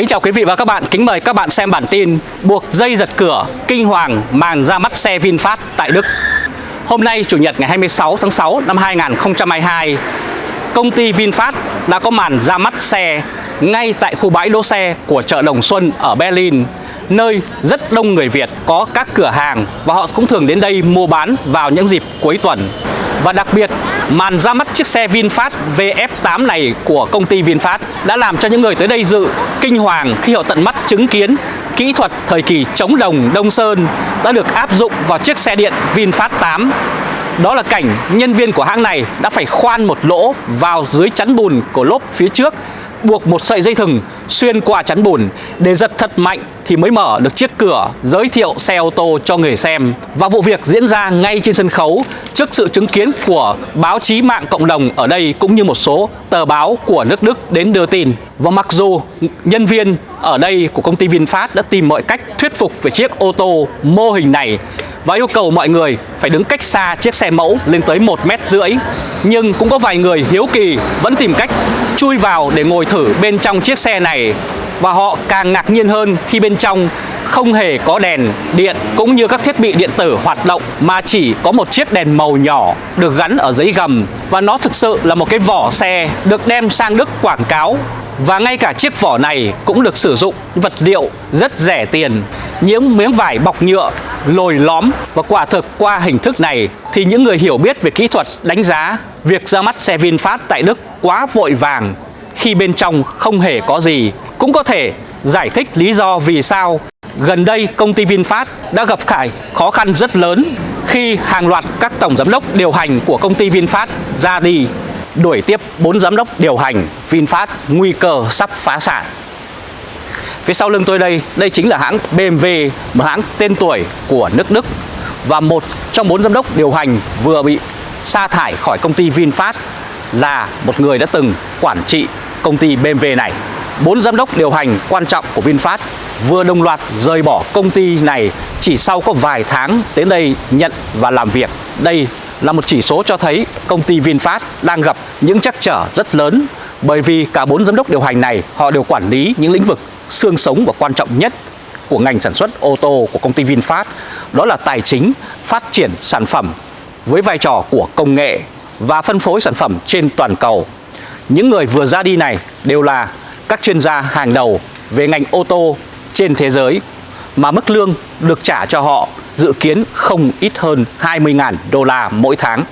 Kính chào quý vị và các bạn, kính mời các bạn xem bản tin Buộc dây giật cửa, kinh hoàng màn ra mắt xe VinFast tại Đức. Hôm nay Chủ nhật ngày 26 tháng 6 năm 2022 Công ty VinFast đã có màn ra mắt xe ngay tại khu bãi đỗ xe của chợ Đồng Xuân ở Berlin Nơi rất đông người Việt có các cửa hàng và họ cũng thường đến đây mua bán vào những dịp cuối tuần và đặc biệt, màn ra mắt chiếc xe VinFast VF8 này của công ty VinFast đã làm cho những người tới đây dự kinh hoàng khi họ tận mắt chứng kiến kỹ thuật thời kỳ chống đồng Đông Sơn đã được áp dụng vào chiếc xe điện VinFast 8 đó là cảnh nhân viên của hãng này đã phải khoan một lỗ vào dưới chắn bùn của lốp phía trước buộc một sợi dây thừng xuyên qua chắn bùn để giật thật mạnh thì mới mở được chiếc cửa giới thiệu xe ô tô cho người xem. Và vụ việc diễn ra ngay trên sân khấu trước sự chứng kiến của báo chí mạng cộng đồng ở đây cũng như một số tờ báo của nước Đức đến đưa tin. Và mặc dù nhân viên ở đây của công ty VinFast đã tìm mọi cách thuyết phục về chiếc ô tô mô hình này và yêu cầu mọi người phải đứng cách xa chiếc xe mẫu lên tới một mét rưỡi. Nhưng cũng có vài người hiếu kỳ vẫn tìm cách chui vào để ngồi thử bên trong chiếc xe này. Và họ càng ngạc nhiên hơn khi bên trong không hề có đèn điện cũng như các thiết bị điện tử hoạt động mà chỉ có một chiếc đèn màu nhỏ được gắn ở dưới gầm. Và nó thực sự là một cái vỏ xe được đem sang Đức quảng cáo và ngay cả chiếc vỏ này cũng được sử dụng vật liệu rất rẻ tiền, những miếng vải bọc nhựa, lồi lõm. Và quả thực qua hình thức này thì những người hiểu biết về kỹ thuật đánh giá việc ra mắt xe VinFast tại Đức quá vội vàng, khi bên trong không hề có gì. Cũng có thể giải thích lý do vì sao gần đây công ty VinFast đã gặp phải khó khăn rất lớn khi hàng loạt các tổng giám đốc điều hành của công ty VinFast ra đi đuổi tiếp 4 giám đốc điều hành VinFast nguy cơ sắp phá sản. Phía sau lưng tôi đây, đây chính là hãng BMW, một hãng tên tuổi của nước Đức và một trong bốn giám đốc điều hành vừa bị sa thải khỏi công ty VinFast là một người đã từng quản trị công ty BMW này. Bốn giám đốc điều hành quan trọng của VinFast vừa đồng loạt rời bỏ công ty này chỉ sau có vài tháng đến đây nhận và làm việc. Đây là một chỉ số cho thấy công ty VinFast đang gặp những trắc trở rất lớn bởi vì cả bốn giám đốc điều hành này họ đều quản lý những lĩnh vực xương sống và quan trọng nhất của ngành sản xuất ô tô của công ty VinFast đó là tài chính, phát triển sản phẩm với vai trò của công nghệ và phân phối sản phẩm trên toàn cầu. Những người vừa ra đi này đều là các chuyên gia hàng đầu về ngành ô tô trên thế giới mà mức lương được trả cho họ dự kiến không ít hơn 20.000 đô la mỗi tháng.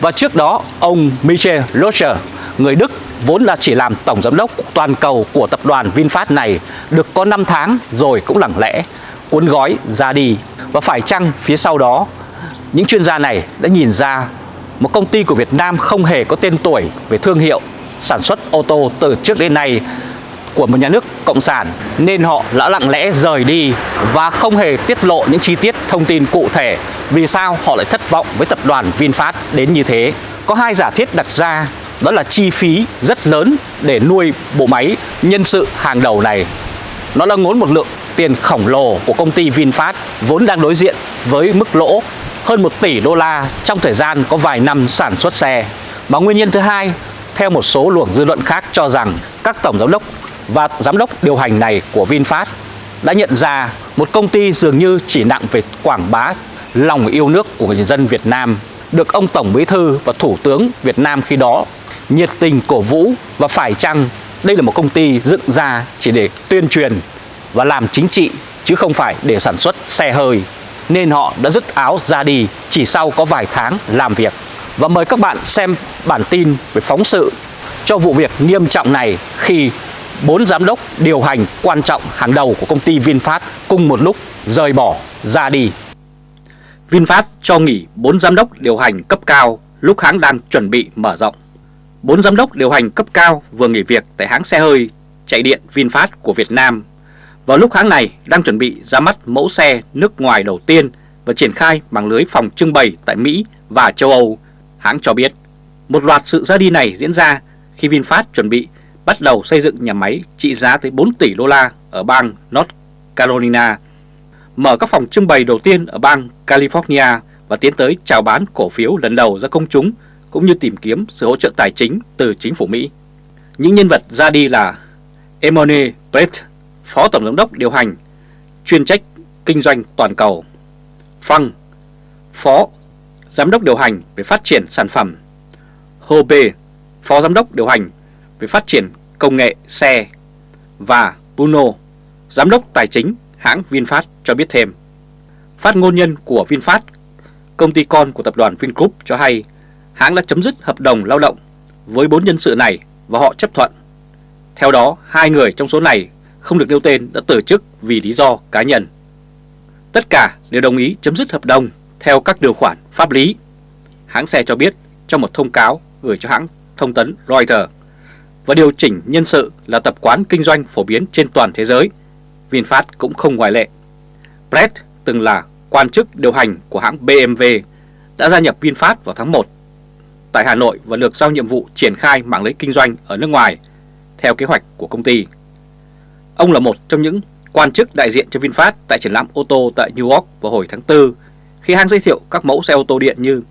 Và trước đó, ông Michel Locher người Đức vốn là chỉ làm tổng giám đốc toàn cầu của tập đoàn VinFast này được có 5 tháng rồi cũng lặng lẽ cuốn gói ra đi. Và phải chăng phía sau đó, những chuyên gia này đã nhìn ra một công ty của Việt Nam không hề có tên tuổi về thương hiệu sản xuất ô tô từ trước đến nay của một nhà nước cộng sản nên họ đã lặng lẽ rời đi và không hề tiết lộ những chi tiết thông tin cụ thể vì sao họ lại thất vọng với tập đoàn VinFast đến như thế. Có hai giả thiết đặt ra đó là chi phí rất lớn để nuôi bộ máy nhân sự hàng đầu này. Nó là ngốn một lượng tiền khổng lồ của công ty VinFast vốn đang đối diện với mức lỗ hơn 1 tỷ đô la trong thời gian có vài năm sản xuất xe. Và nguyên nhân thứ hai, theo một số luồng dư luận khác cho rằng các tổng giám đốc và giám đốc điều hành này của VinFast đã nhận ra một công ty dường như chỉ nặng về quảng bá lòng yêu nước của người dân Việt Nam, được ông Tổng Bí Thư và Thủ tướng Việt Nam khi đó nhiệt tình cổ vũ và phải chăng đây là một công ty dựng ra chỉ để tuyên truyền và làm chính trị, chứ không phải để sản xuất xe hơi, nên họ đã dứt áo ra đi chỉ sau có vài tháng làm việc. Và mời các bạn xem bản tin về phóng sự cho vụ việc nghiêm trọng này khi bốn giám đốc điều hành quan trọng hàng đầu của công ty VinFast cùng một lúc rời bỏ ra đi. VinFast cho nghỉ 4 giám đốc điều hành cấp cao lúc hãng đang chuẩn bị mở rộng. 4 giám đốc điều hành cấp cao vừa nghỉ việc tại hãng xe hơi chạy điện VinFast của Việt Nam vào lúc hãng này đang chuẩn bị ra mắt mẫu xe nước ngoài đầu tiên và triển khai mạng lưới phòng trưng bày tại Mỹ và châu Âu. Hãng cho biết, một loạt sự ra đi này diễn ra khi VinFast chuẩn bị bắt đầu xây dựng nhà máy trị giá tới 4 tỷ đô la ở bang North Carolina, mở các phòng trưng bày đầu tiên ở bang California và tiến tới chào bán cổ phiếu lần đầu ra công chúng cũng như tìm kiếm sự hỗ trợ tài chính từ chính phủ Mỹ. Những nhân vật ra đi là Emone Brett, Phó Tổng Giám đốc điều hành, chuyên trách kinh doanh toàn cầu. Phăng, Phó Giám đốc điều hành về phát triển sản phẩm. Hồ Phó Giám đốc điều hành về phát triển công nghệ xe. Và Bruno, Giám đốc tài chính hãng VinFast cho biết thêm. Phát ngôn nhân của VinFast, công ty con của tập đoàn Vingroup cho hay hãng đã chấm dứt hợp đồng lao động với bốn nhân sự này và họ chấp thuận. Theo đó, hai người trong số này không được nêu tên đã từ chức vì lý do cá nhân. Tất cả đều đồng ý chấm dứt hợp đồng theo các điều khoản pháp lý. Hãng xe cho biết trong một thông cáo gửi cho hãng thông tấn Reuters và điều chỉnh nhân sự là tập quán kinh doanh phổ biến trên toàn thế giới. VinFast cũng không ngoại lệ. Brett từng là quan chức điều hành của hãng BMW đã gia nhập VinFast vào tháng 1 tại Hà Nội và được giao nhiệm vụ triển khai mạng lưới kinh doanh ở nước ngoài theo kế hoạch của công ty. Ông là một trong những quan chức đại diện cho VinFast tại triển lãm ô tô tại New York vào hồi tháng 4 khi hãng giới thiệu các mẫu xe ô tô điện như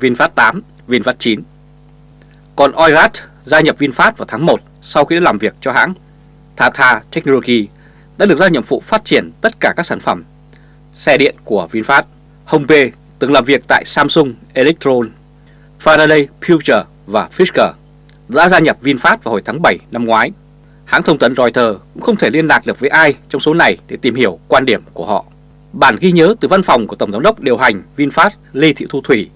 VinFast 8, VinFast 9. Còn Oirat gia nhập VinFast vào tháng 1 sau khi đã làm việc cho hãng Tata Technology đã được giao nhiệm vụ phát triển tất cả các sản phẩm xe điện của VinFast. Hongpe từng làm việc tại Samsung Electron, Faraday Future và Fisker đã gia nhập VinFast vào hồi tháng 7 năm ngoái. Hãng thông tấn Reuters cũng không thể liên lạc được với ai trong số này để tìm hiểu quan điểm của họ. Bản ghi nhớ từ văn phòng của Tổng giám đốc điều hành VinFast Lê Thị Thu Thủy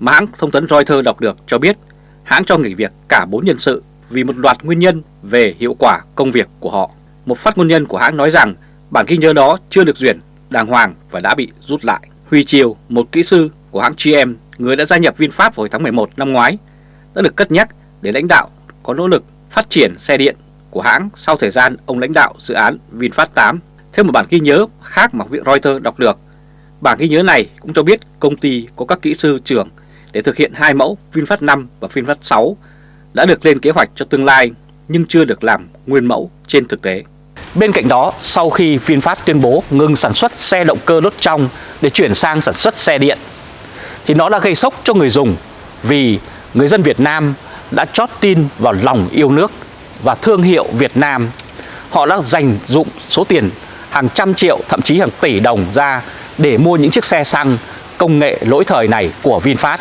mà hãng thông tấn Reuters đọc được cho biết hãng cho nghỉ việc cả 4 nhân sự vì một loạt nguyên nhân về hiệu quả công việc của họ. Một phát ngôn nhân của hãng nói rằng bản ghi nhớ đó chưa được duyệt đàng hoàng và đã bị rút lại. Huy Triều, một kỹ sư của hãng GM, người đã gia nhập VinFast hồi tháng 11 năm ngoái, đã được cất nhắc để lãnh đạo có nỗ lực phát triển xe điện của hãng sau thời gian ông lãnh đạo dự án VinFast 8. Theo một bản ghi nhớ khác mà Reuters đọc được, bản ghi nhớ này cũng cho biết công ty có các kỹ sư trưởng để thực hiện hai mẫu VinFast 5 và VinFast 6 đã được lên kế hoạch cho tương lai nhưng chưa được làm nguyên mẫu trên thực tế. Bên cạnh đó, sau khi VinFast tuyên bố ngừng sản xuất xe động cơ đốt trong để chuyển sang sản xuất xe điện, thì nó đã gây sốc cho người dùng vì người dân Việt Nam đã chót tin vào lòng yêu nước và thương hiệu Việt Nam. Họ đã dành dụng số tiền hàng trăm triệu, thậm chí hàng tỷ đồng ra để mua những chiếc xe xăng công nghệ lỗi thời này của VinFast.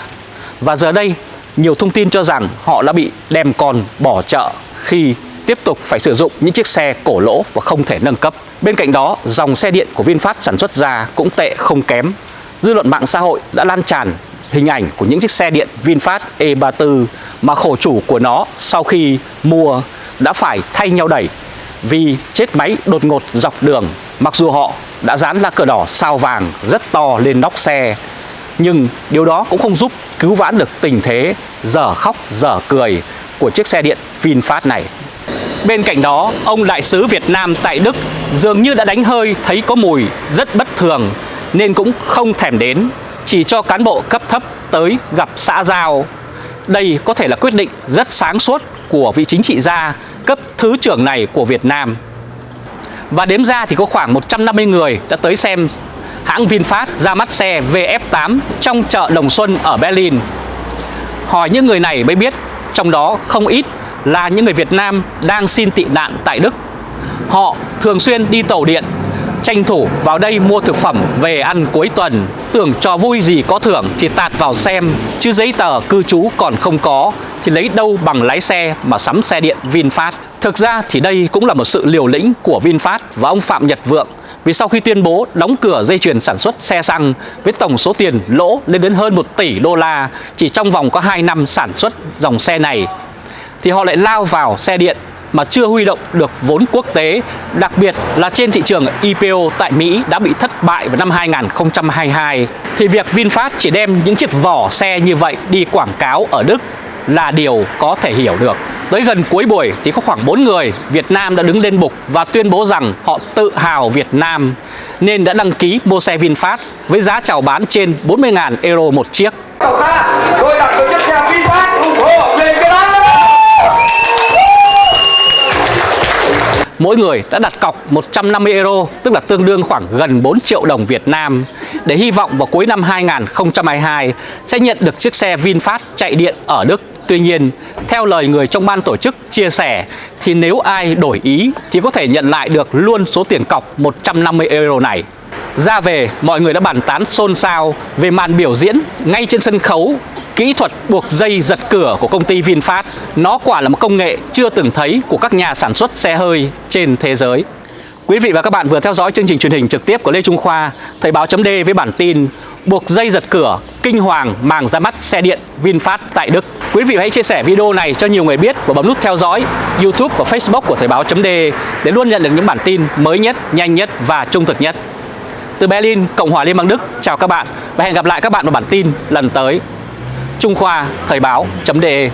Và giờ đây, nhiều thông tin cho rằng họ đã bị đem con bỏ chợ khi tiếp tục phải sử dụng những chiếc xe cổ lỗ và không thể nâng cấp. Bên cạnh đó, dòng xe điện của VinFast sản xuất ra cũng tệ không kém. Dư luận mạng xã hội đã lan tràn hình ảnh của những chiếc xe điện VinFast E34 mà khổ chủ của nó sau khi mua đã phải thay nhau đẩy vì chết máy đột ngột dọc đường mặc dù họ đã dán lá cờ đỏ sao vàng rất to lên nóc xe nhưng điều đó cũng không giúp cứu vãn được tình thế dở khóc dở cười của chiếc xe điện VinFast này. Bên cạnh đó, ông đại sứ Việt Nam tại Đức dường như đã đánh hơi thấy có mùi rất bất thường nên cũng không thèm đến, chỉ cho cán bộ cấp thấp tới gặp xã giao. Đây có thể là quyết định rất sáng suốt của vị chính trị gia cấp thứ trưởng này của Việt Nam. Và đếm ra thì có khoảng 150 người đã tới xem hãng VinFast ra mắt xe VF8 trong chợ Đồng Xuân ở Berlin. Hỏi những người này mới biết trong đó không ít là những người Việt Nam đang xin tị nạn tại Đức. Họ thường xuyên đi tàu điện, tranh thủ vào đây mua thực phẩm về ăn cuối tuần. Tưởng trò vui gì có thưởng thì tạt vào xem, chứ giấy tờ cư trú còn không có thì lấy đâu bằng lái xe mà sắm xe điện VinFast. Thực ra thì đây cũng là một sự liều lĩnh của VinFast và ông Phạm Nhật Vượng vì sau khi tuyên bố đóng cửa dây chuyền sản xuất xe xăng với tổng số tiền lỗ lên đến hơn 1 tỷ đô la chỉ trong vòng có 2 năm sản xuất dòng xe này thì họ lại lao vào xe điện mà chưa huy động được vốn quốc tế, đặc biệt là trên thị trường IPO tại Mỹ đã bị thất bại vào năm 2022, thì việc VinFast chỉ đem những chiếc vỏ xe như vậy đi quảng cáo ở Đức là điều có thể hiểu được. Tới gần cuối buổi thì có khoảng 4 người Việt Nam đã đứng lên bục và tuyên bố rằng họ tự hào Việt Nam nên đã đăng ký mua xe VinFast với giá chào bán trên 40.000 euro một chiếc. Tôi đặt được chiếc xe VinFast ủng hộ lên cái mỗi người đã đặt cọc 150 euro, tức là tương đương khoảng gần 4 triệu đồng Việt Nam, để hy vọng vào cuối năm 2022 sẽ nhận được chiếc xe VinFast chạy điện ở Đức Tuy nhiên, theo lời người trong ban tổ chức chia sẻ thì nếu ai đổi ý thì có thể nhận lại được luôn số tiền cọc 150 euro này. Ra về, mọi người đã bàn tán xôn xao về màn biểu diễn ngay trên sân khấu Kỹ thuật buộc dây giật cửa của công ty VinFast Nó quả là một công nghệ chưa từng thấy của các nhà sản xuất xe hơi trên thế giới Quý vị và các bạn vừa theo dõi chương trình truyền hình trực tiếp của Lê Trung Khoa Thời báo chấm với bản tin Buộc dây giật cửa, kinh hoàng màng ra mắt xe điện VinFast tại Đức. Quý vị hãy chia sẻ video này cho nhiều người biết và bấm nút theo dõi YouTube và Facebook của Thời báo.de để luôn nhận được những bản tin mới nhất, nhanh nhất và trung thực nhất. Từ Berlin, Cộng hòa Liên bang Đức, chào các bạn và hẹn gặp lại các bạn vào bản tin lần tới. Trung Khoa Thời báo.de